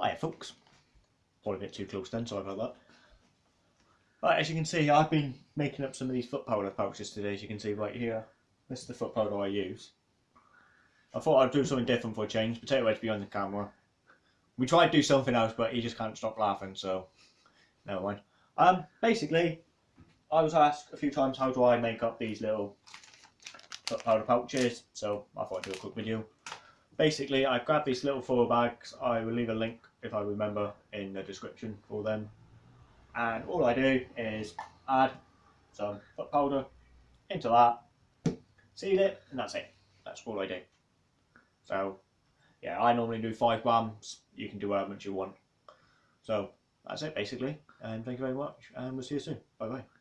Hiya folks. Probably a bit too close then, sorry about that. Right, as you can see, I've been making up some of these foot powder pouches today, as you can see right here. This is the foot powder I use. I thought I'd do something different for a change. Potato Head's behind the camera. We tried to do something else, but he just can't stop laughing, so never mind. Um, basically, I was asked a few times how do I make up these little foot powder pouches, so I thought I'd do a quick video. Basically, I grabbed these little four bags. I will leave a link, if I remember, in the description for them. And all I do is add some foot powder into that, seal it, and that's it. That's all I do. So, yeah, I normally do five grams. You can do however much you want. So, that's it basically. And thank you very much. And we'll see you soon. Bye bye.